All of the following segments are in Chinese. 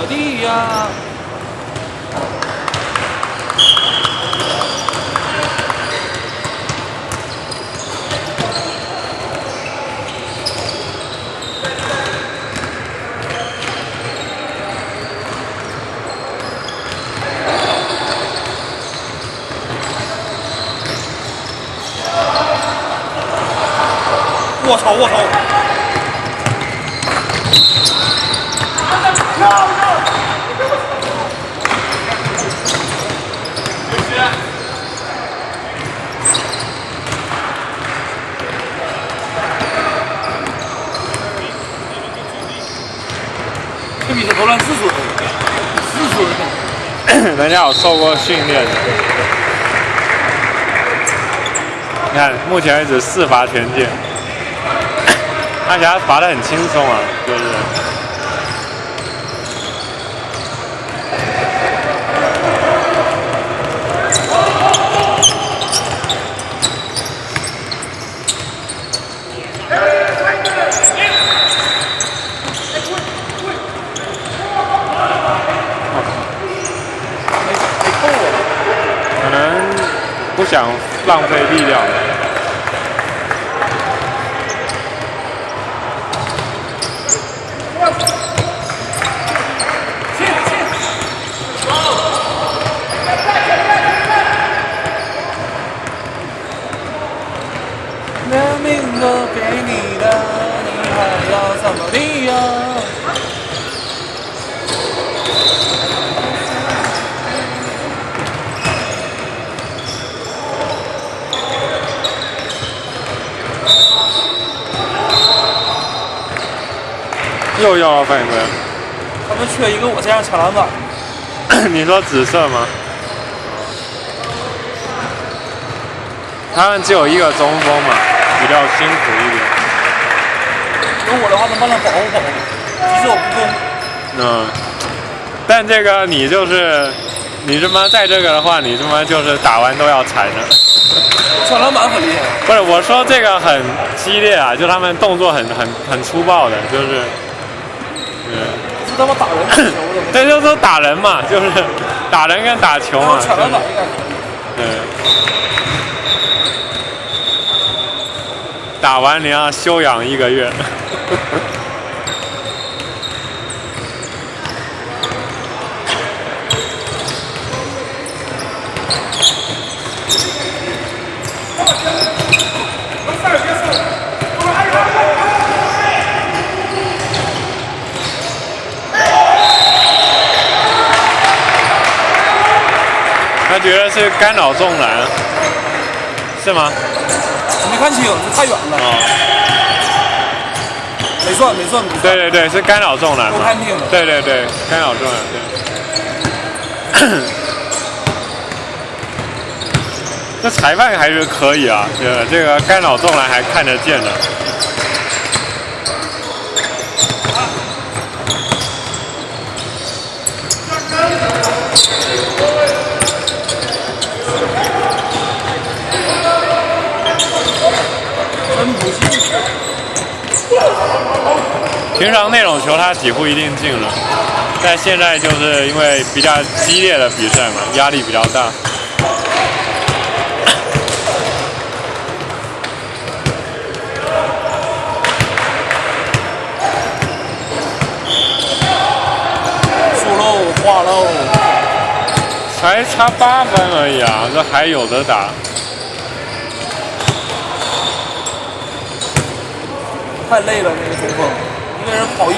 么地呀？我操！我操！这比投篮次数，次数。人家有受过训练。你看，目前为止四罚全进，而 且他罚的很轻松啊，就是。想浪费力量。连命都给你的，你还要怎么地呀？又要了犯规，他们缺一个我这样抢篮板。你说紫色吗？他们只有一个中锋嘛，比较辛苦一点。有我的话，能帮他保护保护，即使我不攻。嗯，但这个你就是，你他妈在这个的话，你他妈就是打完都要踩的。抢篮板很厉害。不是，我说这个很激烈啊，就他们动作很很很粗暴的，就是。是他妈打人，对，就是打人嘛，就是打人跟打球嘛。抢篮板应该。对。打完你要休养一个月。他觉得是干扰中篮，是吗？没看清，太远了。哦。没错，没错。对对对，是干扰中篮。我看清了。对对对，干扰中篮，对。这裁判还是可以啊，这个这个干扰中篮还看得见的。平常那种球他几乎一定进了，但现在就是因为比较激烈的比赛嘛，压力比较大。输喽，挂喽，才差八分而已啊，这还有的打。太累了，那个中锋。一个人跑一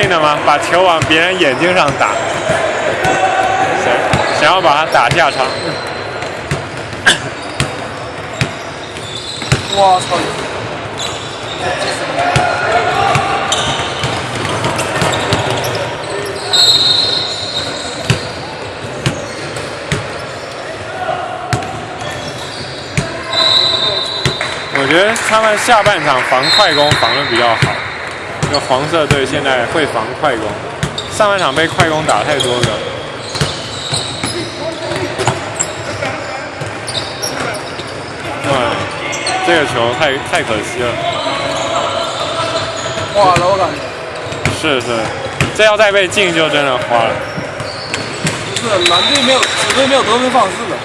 性的吗？把球往别人眼睛上打，想想要把他打下场。我操！我觉得他们下半场防快攻防的比较好，那黄色队现在会防快攻，上半场被快攻打太多了。哇，这个球太太可惜了。花了，我感觉。是是，这要再被进就真的花了。不是蓝队没有，紫队没有得分方式的。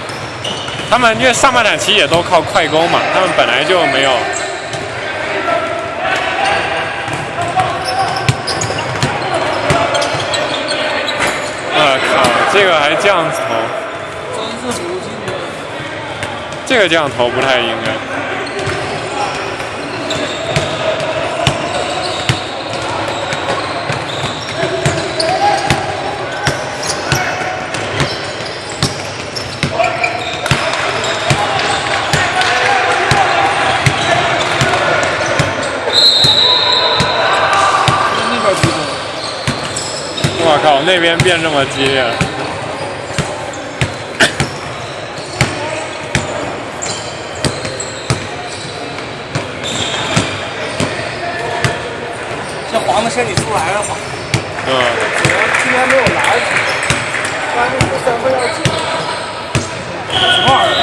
他们因为上半场其实也都靠快攻嘛，他们本来就没有。我靠，这个还这样投，真是不进的。这个这样投不太应该。那边出手。我靠，那边变这么激烈了。的身体出来了吧？嗯，主要今天没有来，但是这三分要进。什么玩意儿？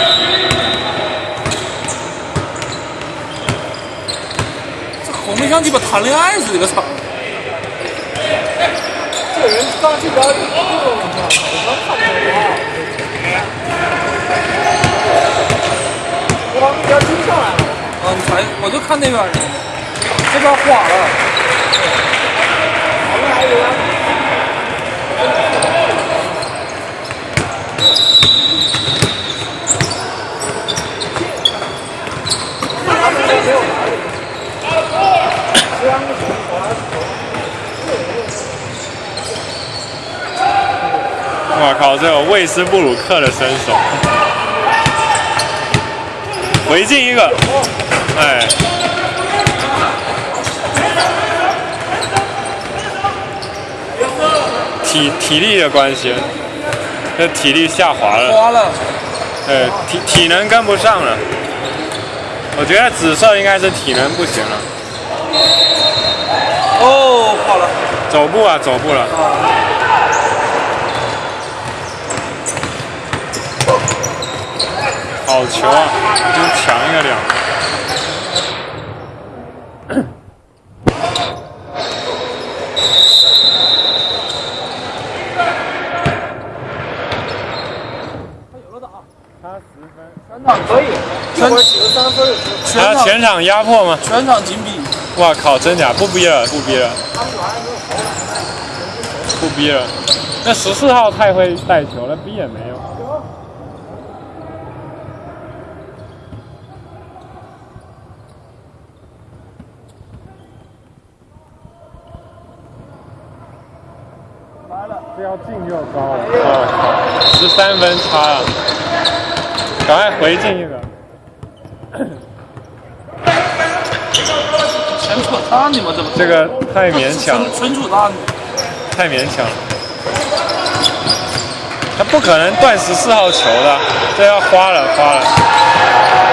这红的像鸡巴谈恋爱似的，我操！这人刚进来，我操！我刚看出来我往那边追上来了。啊，你才，我就看那边呢，这边花了。我靠，这有魏斯布鲁克的身手，回进一个，哎，体体力的关系，这体力下滑了，滑了，对，体体能跟不上了。我觉得紫色应该是体能不行了，哦，好了，走步啊，走步了。好球啊！就抢一个两个。他十分，全场可以，一会儿几个三分，全场他全场压迫吗？全场紧逼，哇靠，真假？不逼了，不逼了，不逼了。那十四号太会带球了，逼也没用。来了，这要进就高了。哦，十三分差了，赶快回进一个。全扯淡你们怎么这个太勉强了，纯纯扯淡，太勉强了。他不可能断十四号球的，这要花了，花了，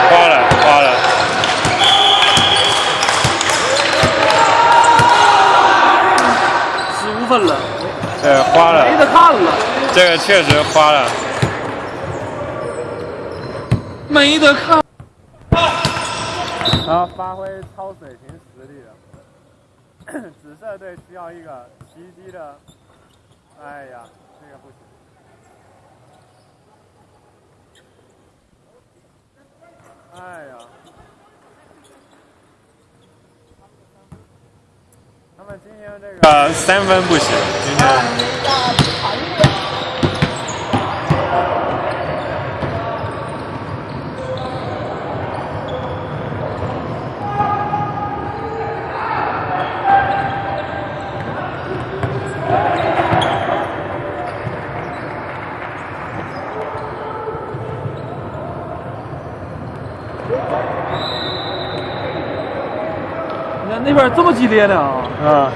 花了，花了。十五分了，对，花了，没得看了，这个确实花了。没得看。他发挥超水平实力了。紫色队需要一个奇迹的，哎呀，这个不行。哎呀，那么今天这个三分不行，今天。边这么激烈呢？啊，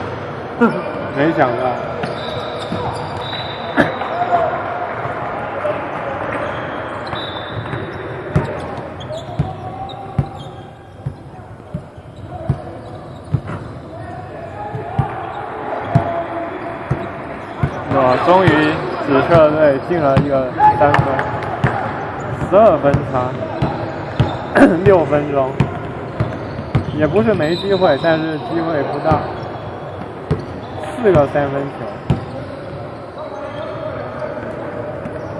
没想到。我终于紫色队进了一个三分，十二分差，六分钟，也不是没机会，但是机会不大，四个三分球，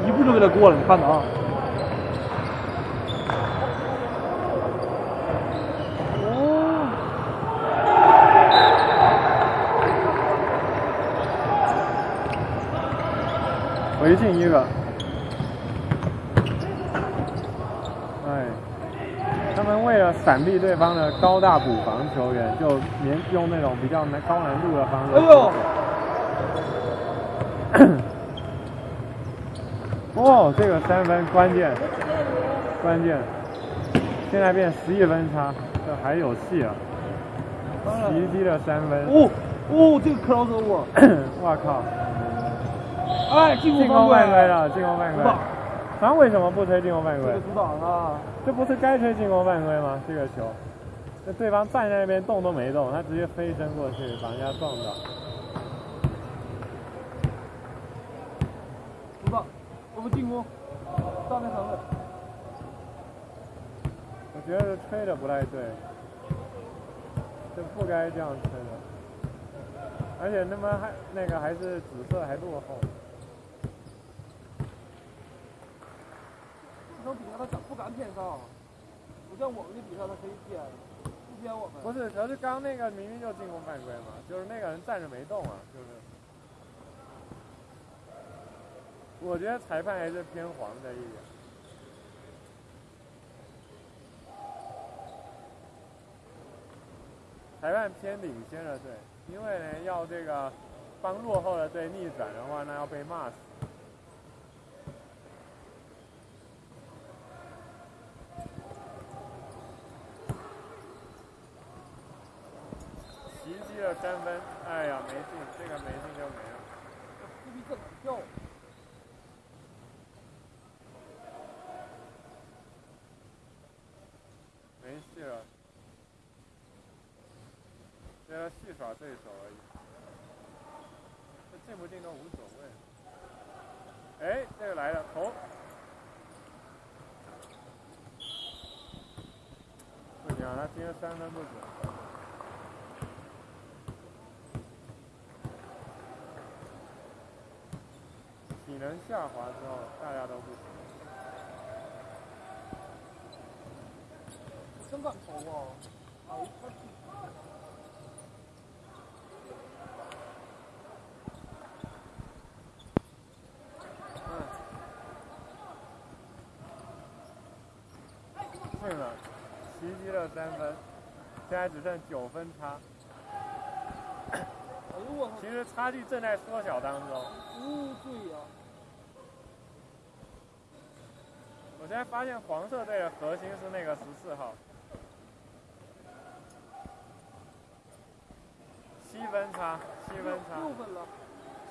一步就给他过了，你看着啊。回进一个，哎，为了闪避对方的高大补防球员，就连用那种比较难高难度的方式。哎呦！哦，这个三分关键，关键，现在变十一分差，这还有戏啊！袭击的三分。哦哦，这个 cross over，我 靠！哎，进攻犯规了，进攻犯规。他为什么不吹进攻犯规？阻挡啊！这不是该吹进攻犯规吗？这个球，那对方站在那边动都没动，他直接飞身过去把人家撞到。阻挡，我们进攻，上面三位。我觉得吹的不太对，这不该这样吹的，而且他妈还那个还是紫色还落后。能比赛他敢不敢偏上？不像我们的比赛他可以偏，不偏我们。不是，可是刚那个明明就进攻犯规嘛，就是那个人站着没动啊，就是。我觉得裁判还是偏黄的一点。裁判偏领先的队，因为呢要这个帮落后的队逆转的话，那要被骂死。三分，哎呀，没进，这个没进就没了。这逼怎么跳？没戏了，这要戏耍对手而已。这进不进都无所谓。哎，这个来了，投。不行，他今天三分不准。下滑之后，大家都不行。真敢投啊！哎，进了，袭击了三分，现在只剩九分差。其实差距正在缩小当中。哦，对呀。现在发现黄色队的核心是那个十四号，七分差，七分差，六分了，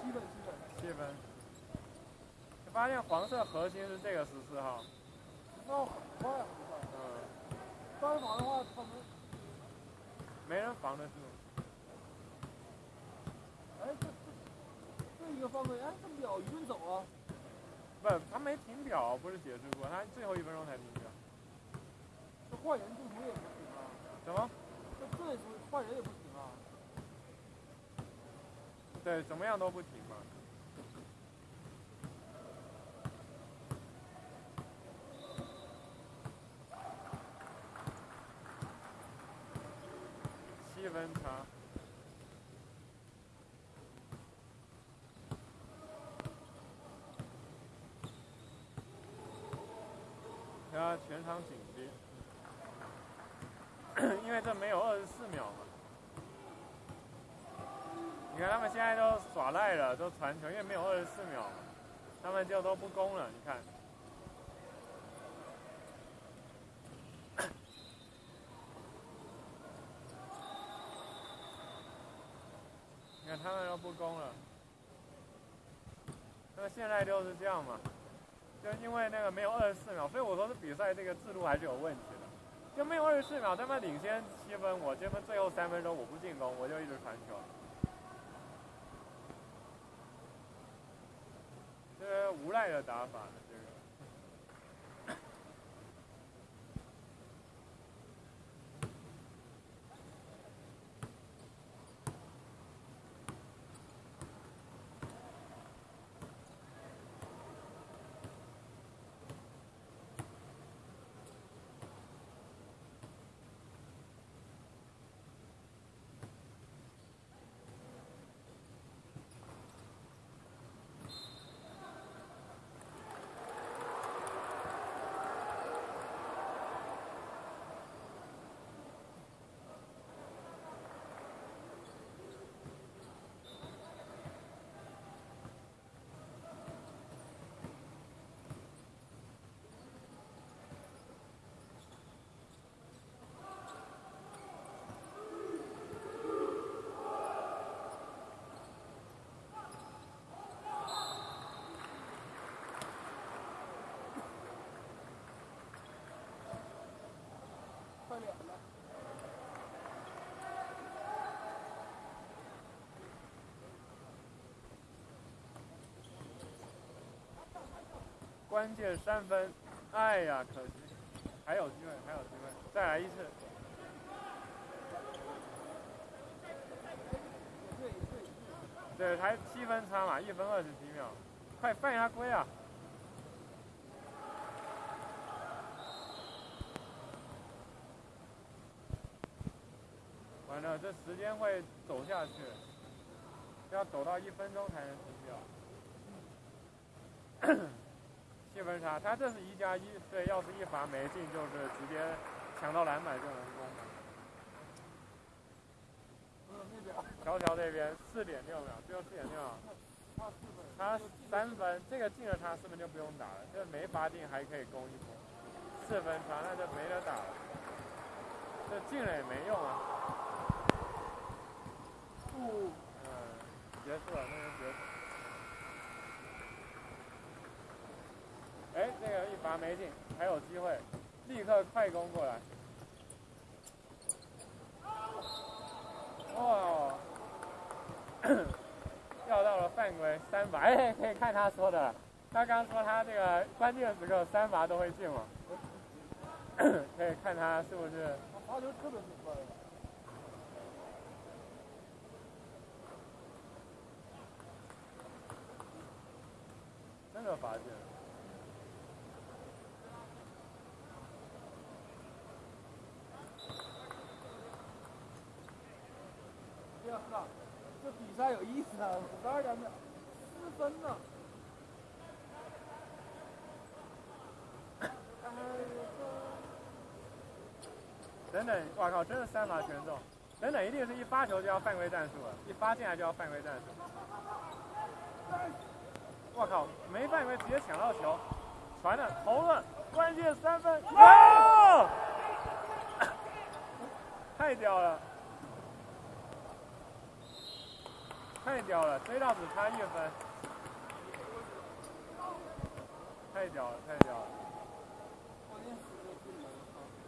七分七分，七分。发现黄色核心是这个十四号，那很快很快。嗯，单防的话他们没人防得住。哎，这这这一个犯规，哎，这秒一顿走啊！不，他没停表，不是解释过，他最后一分钟才停表。这换人中途也不行啊？怎么？这这换人也不行啊？对，怎么样都不停嘛。七分差。他全场紧逼，因为这没有二十四秒嘛。你看他们现在都耍赖了，都传球，因为没有二十四秒，他们就都不攻了。你看，你看他们都不攻了，那现在就是这样嘛，就因为那个没有二十四秒，所以我说这比赛这个制度还是有问题的，就没有二十四秒，他们领先七分，我这边最后三分钟我不进攻，我就一直传球，这是无赖的打法。关键三分，哎呀，可惜，还有机会，还有机会，再来一次。对，才七分差嘛，一分二十几秒，快犯下规啊！这时间会走下去，要走到一分钟才能停掉。七分差，他这是一加一，对，要是一罚没进，就是直接抢到篮板就能攻。乔乔这边四点六秒，只有四点六秒，差三分，这个进了他四分就不用打了，这没罚进还可以攻一攻。四分差那就没得打了，这进了也没用啊。嗯，结束了，那就结束。哎，这个一罚没进，还有机会，立刻快攻过来。哇，要到了犯规三罚，哎，可以看他说的，他刚说他这个关键时刻三罚都会进嘛，可以看他是不是。他罚球特别准真的罚进。这比赛有意思啊！五十二点秒，四分呢。等等，我靠，真是三罚全中！等等，一定是一发球就要犯规战术了，一发进来就要犯规战术。我靠，没犯规直接抢到球，传的投了，关键三分，哇太屌了！太屌了，追到只差一分，太屌了，太屌了！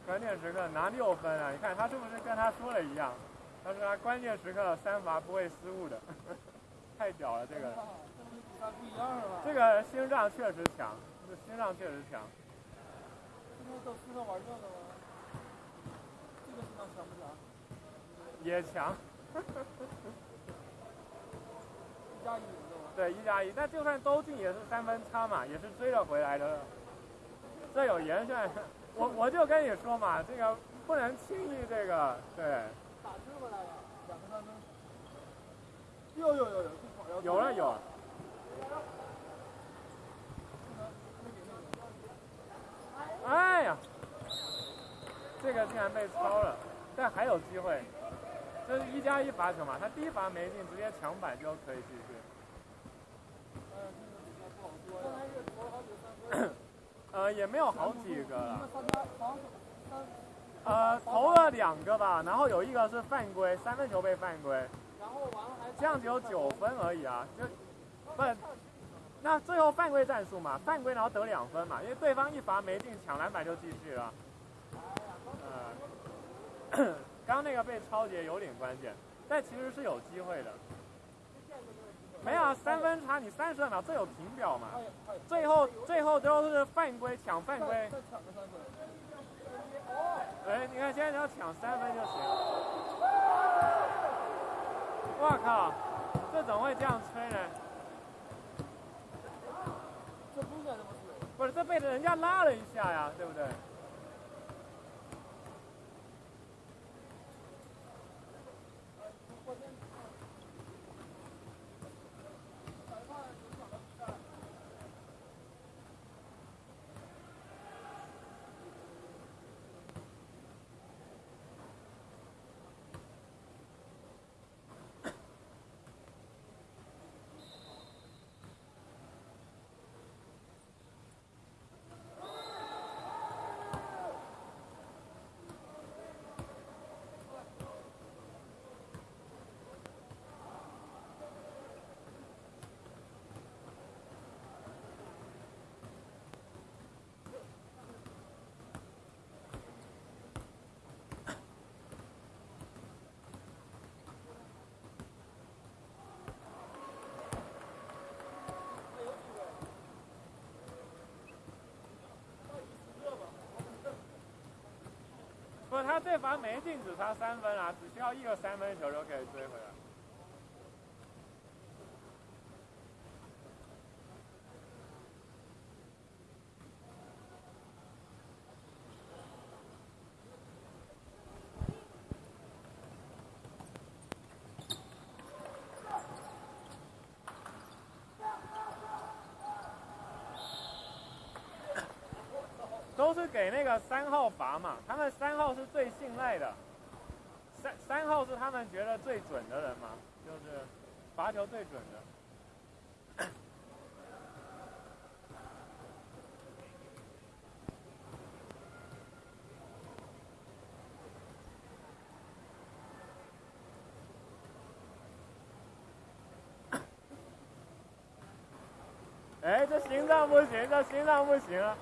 关键时刻拿六分啊！你看他是不是跟他说的一样？他说他关键时刻三罚不会失误的，太屌了这个！这个心脏确实强，这心脏确实强。这都适合玩这个吗？这个心脏强不强？也强。一加一，对，一加一，但就算都进也是三分差嘛，也是追了回来的。这有严选，我我就跟你说嘛，这个不能轻易这个，对。打追回来了，两个三分。有有有有，有了有。哎呀，这个竟然被超了，但还有机会。这是一加一罚球嘛，他第一罚没进，直接抢板就可以继续。呃，也没有好几个了。呃，投了两个吧，然后有一个是犯规，三分球被犯规，然后完了还这样只有九分而已啊，就不，那最后犯规战术嘛，犯规然后得两分嘛，因为对方一罚没进，抢篮板就继续了。呃，刚刚那个被超节有点关键，但其实是有机会的。没有啊，三分差你三十二秒，这有停表嘛？最后最后都是犯规抢犯规。再抢个三分。哎，你看现在只要抢三分就行。我靠，这怎么会这样吹呢？这不应该这么吹。不是，这被人家拉了一下呀，对不对？这罚没进，只差三分啊，只需要一个三分球就可以追回来。都是给那个三号罚嘛，他们三号是最信赖的，三三号是他们觉得最准的人嘛，就是罚球最准的。哎，这心脏不行，这心脏不行啊！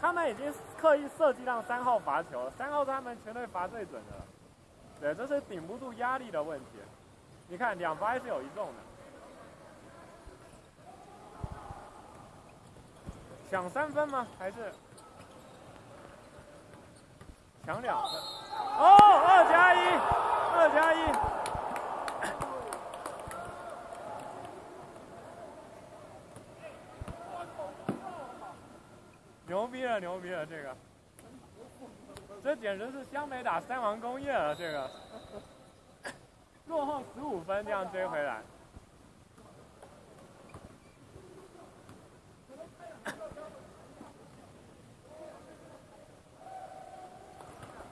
他们已经刻意设计让三号罚球了，三号是他们全队罚最准的。对，这是顶不住压力的问题。你看，两罚还是有一中的。抢三分吗？还是抢两分？哦，二加一，二加一。牛逼了，牛逼了！这个，这简直是湘北打三王工业了。这个，落后十五分这样追回来，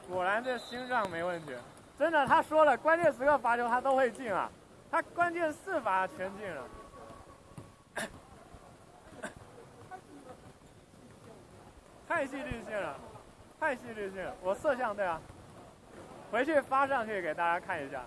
果然这心脏没问题。真的，他说了，关键时刻罚球他都会进啊，他关键四罚全进了。太戏剧性了，太戏剧性了！我摄像对啊，回去发上去给大家看一下。